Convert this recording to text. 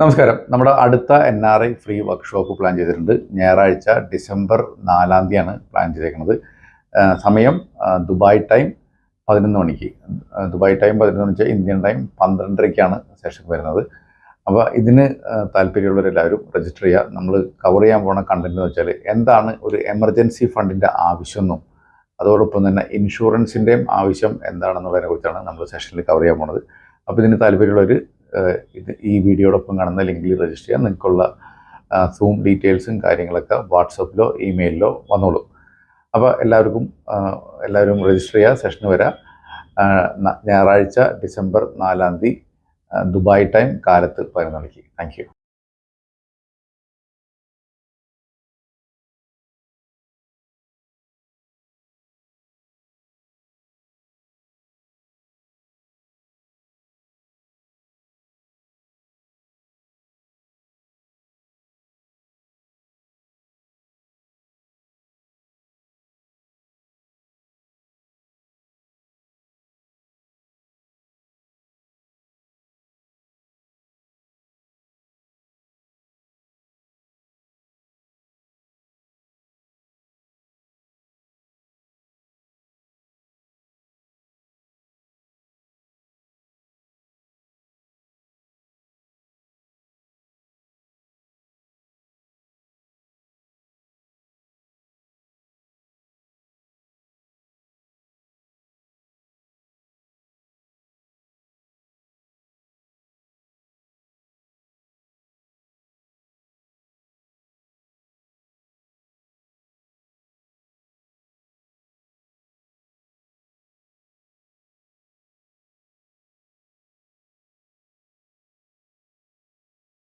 നമസ്കാരം. നമ്മുടെ അടുത്ത N R I free workshop plan ചെയ്തിട്ടുണ്ട്. ഞായറാഴ്ച ഡിസംബർ നാലാം തീയതിയാണ് പ്ലാൻ ചെയ്തേക്കുന്നത്. സമയം ദുബായ് ടൈം പതിനൊന്ന് മണിക്ക്. ദുബായ് ടൈം പതിനൊന്ന് മണിക്ക് ഇന്ത്യൻ ടൈം പന്ത്രണ്ടരയ്ക്കാണ് സെഷൻ വരുന്നത്. അപ്പോൾ ഇതിന് താല്പര്യമുള്ളവരെല്ലാവരും രജിസ്റ്റർ ചെയ്യുക. നമ്മൾ കവർ ചെയ്യാൻ പോണ കണ്ടന്റ് എന്ന് വെച്ചാൽ എന്താണ് ഒരു എമർജൻസി ഫണ്ടിന്റെ ആവശ്യമെന്നും അതോടൊപ്പം തന്നെ ഇൻഷുറൻസിന്റെയും ആവശ്യം എന്താണെന്നുള്ളതിനെ കുറിച്ചാണ് നമ്മൾ സെഷനിൽ കവർ ചെയ്യാൻ പോകുന്നത് അപ്പോൾ ഇതിന് താല്പര്യമുള്ളവർ ഇത് ഈ വീഡിയോടൊപ്പം കാണുന്ന ലിങ്കിൽ രജിസ്റ്റർ ചെയ്യാം നിങ്ങൾക്കുള്ള സൂം ഡീറ്റെയിൽസും കാര്യങ്ങളൊക്കെ വാട്സപ്പിലോ ഇമെയിലിലോ വന്നോളൂ. അപ്പോൾ എല്ലാവർക്കും എല്ലാവരും രജിസ്റ്റർ ചെയ്യുക സെഷന് വരാം ഞായറാഴ്ച ഡിസംബർ നാലാം തീയതി ദുബായ് ടൈം കാലത്ത് പതിനൊന്ന് മണിക്ക്. താങ്ക്